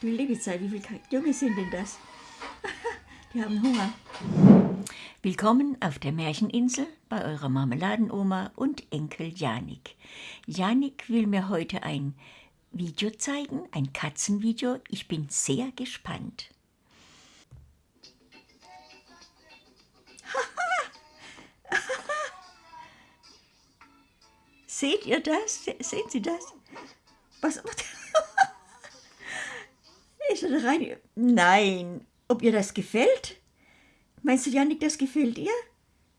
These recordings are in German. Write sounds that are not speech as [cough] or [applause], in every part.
Du liebe Zeit, wie viele Junge sind denn das? [laughs] Die haben Hunger. Willkommen auf der Märcheninsel bei eurer Marmeladenoma und Enkel Janik. Janik will mir heute ein Video zeigen, ein Katzenvideo. Ich bin sehr gespannt. [laughs] Seht ihr das? Sehen Sie das? Was? Ist er da rein? Nein. Ob ihr das gefällt? Meinst du, Janik, das gefällt ihr?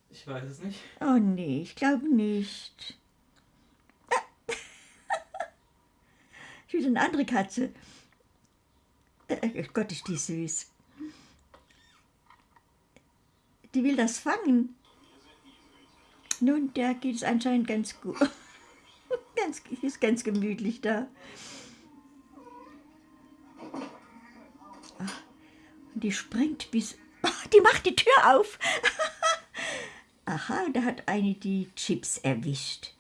Ich weiß es nicht. Oh nee, ich glaube nicht. [laughs] Ich will eine andere Katze. Äh, Gott, ist die süß. Die will das fangen. Nun, der geht es anscheinend ganz gut. [laughs] ganz, ist ganz gemütlich da. Die springt bis... [laughs] Die macht die Tür auf. [laughs] Aha, da hat eine die Chips erwischt.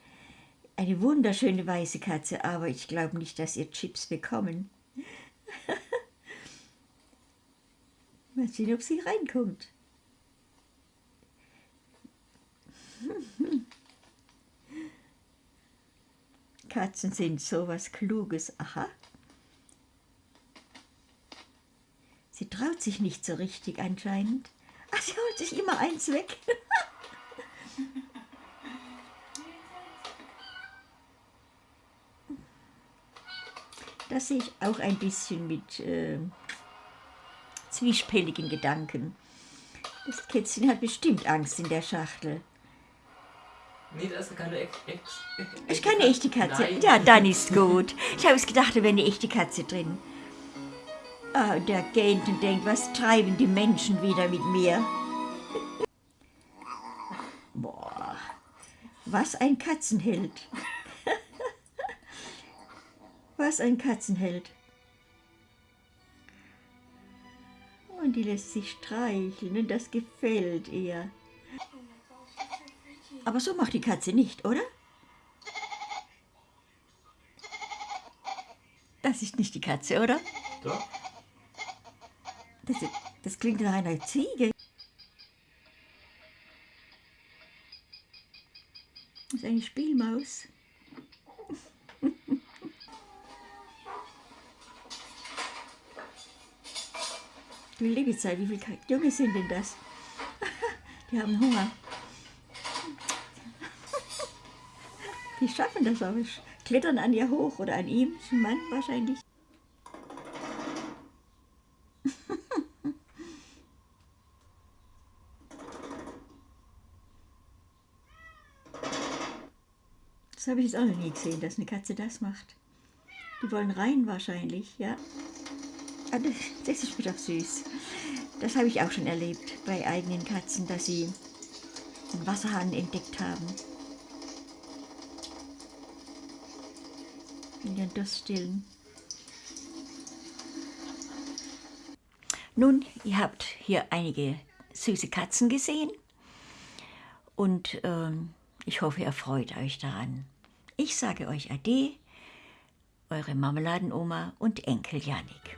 Eine wunderschöne weiße Katze, aber ich glaube nicht, dass ihr Chips bekommen. [laughs] Mal sehen, ob sie reinkommt. Katzen sind sowas Kluges. Aha. Sie traut sich nicht so richtig anscheinend. Ach, [laughs] sie holt sich immer eins weg. [laughs] Das sehe ich auch ein bisschen mit äh, zwiespältigen Gedanken. Das Kätzchen hat bestimmt Angst in der Schachtel. Nee, das ist keine echte echte Ist keine echte Katze? Nein. Ja, dann ist gut. Ich habe es gedacht, da wäre eine echte Katze drin. Ah, der und denkt, was treiben die Menschen wieder mit mir? Boah, was ein Katzenheld. [laughs] was ein Katzenheld. Und die lässt sich streicheln und das gefällt ihr. Aber so macht die Katze nicht, oder? Das ist nicht die Katze, oder? Doch. Das, das klingt nach einer Ziege. Das ist eine Spielmaus. Liebe Zeit, wie viele Junge sind denn das? Die haben Hunger. Die schaffen das aber. Klettern an ihr hoch oder an ihm. Ein Mann wahrscheinlich. [laughs] Das habe ich jetzt auch noch nie gesehen, dass eine Katze das macht. Die wollen rein wahrscheinlich, ja. Das, ist wieder süß. Das habe ich auch schon erlebt bei eigenen Katzen, dass sie einen Wasserhahn entdeckt haben. In den Durst stillen. Nun, ihr habt hier einige süße Katzen gesehen und ähm, ich hoffe, ihr freut euch daran. Ich sage euch Ade, eure Marmeladenoma und Enkel Janik.